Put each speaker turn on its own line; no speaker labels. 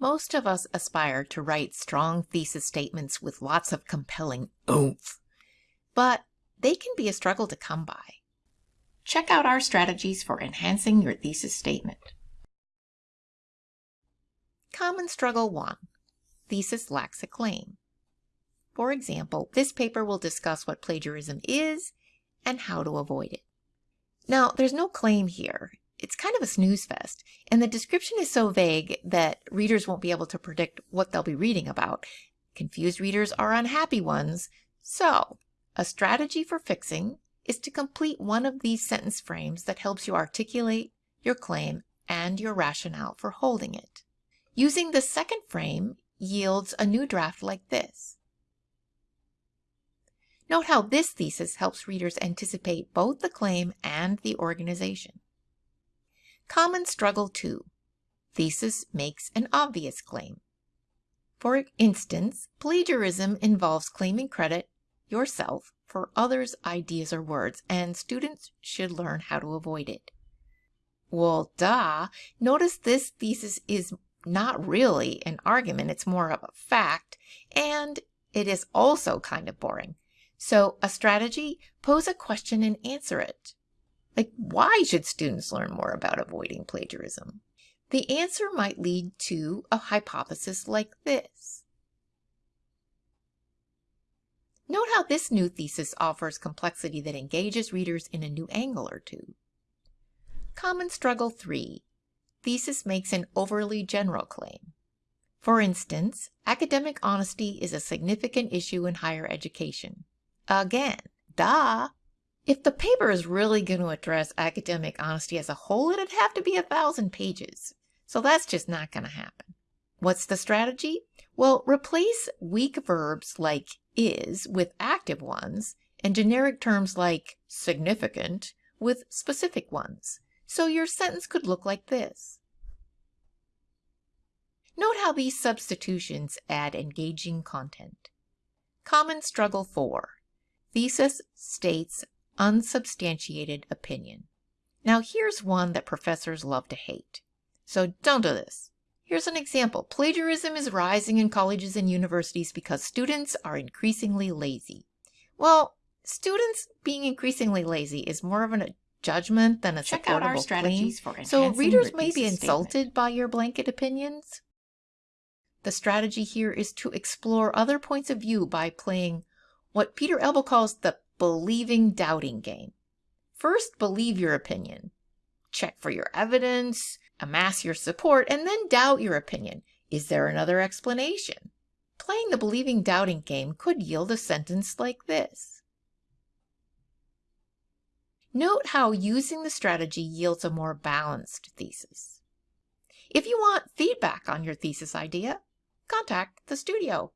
Most of us aspire to write strong thesis statements with lots of compelling oomph, but they can be a struggle to come by. Check out our strategies for enhancing your thesis statement. Common Struggle 1. Thesis lacks a claim. For example, this paper will discuss what plagiarism is and how to avoid it. Now, there's no claim here. It's kind of a snooze fest, and the description is so vague that readers won't be able to predict what they'll be reading about. Confused readers are unhappy ones, so a strategy for fixing is to complete one of these sentence frames that helps you articulate your claim and your rationale for holding it. Using the second frame yields a new draft like this. Note how this thesis helps readers anticipate both the claim and the organization. Common Struggle 2. Thesis makes an obvious claim. For instance, plagiarism involves claiming credit yourself for others' ideas or words, and students should learn how to avoid it. Well, duh. Notice this thesis is not really an argument, it's more of a fact, and it is also kind of boring. So a strategy, pose a question and answer it. Like, why should students learn more about avoiding plagiarism? The answer might lead to a hypothesis like this. Note how this new thesis offers complexity that engages readers in a new angle or two. Common Struggle 3. Thesis makes an overly general claim. For instance, academic honesty is a significant issue in higher education. Again, duh. If the paper is really going to address academic honesty as a whole, it'd have to be a thousand pages. So that's just not going to happen. What's the strategy? Well, replace weak verbs like is with active ones and generic terms like significant with specific ones. So your sentence could look like this. Note how these substitutions add engaging content. Common Struggle 4. Thesis states unsubstantiated opinion. Now here's one that professors love to hate. So don't do this. Here's an example. Plagiarism is rising in colleges and universities because students are increasingly lazy. Well, students being increasingly lazy is more of a judgment than a Check out our strategies claim. for So readers may be insulted statement. by your blanket opinions. The strategy here is to explore other points of view by playing what Peter Elbow calls the believing doubting game. First, believe your opinion. Check for your evidence, amass your support, and then doubt your opinion. Is there another explanation? Playing the believing doubting game could yield a sentence like this. Note how using the strategy yields a more balanced thesis. If you want feedback on your thesis idea, contact the studio.